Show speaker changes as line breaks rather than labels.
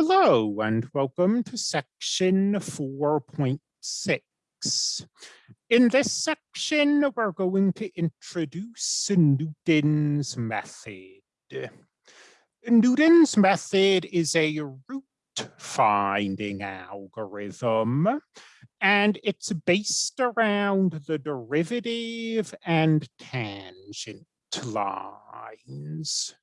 Hello and welcome to section 4.6. In this section, we're going to introduce Newton's method. Newton's method is a root finding algorithm, and it's based around the derivative and tangent lines.